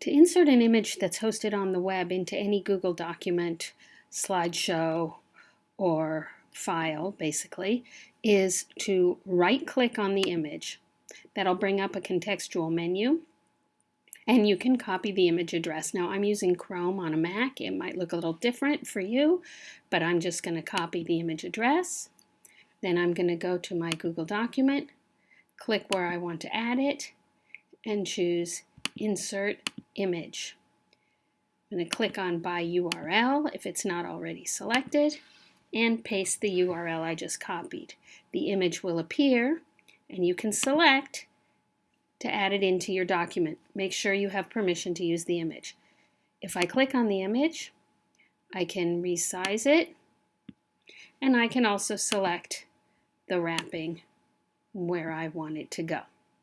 To insert an image that's hosted on the web into any Google document, slideshow, or file, basically, is to right-click on the image. That'll bring up a contextual menu, and you can copy the image address. Now, I'm using Chrome on a Mac. It might look a little different for you, but I'm just going to copy the image address. Then I'm going to go to my Google document, click where I want to add it, and choose Insert Image. I'm going to click on By URL if it's not already selected, and paste the URL I just copied. The image will appear, and you can select to add it into your document. Make sure you have permission to use the image. If I click on the image, I can resize it, and I can also select the wrapping where I want it to go.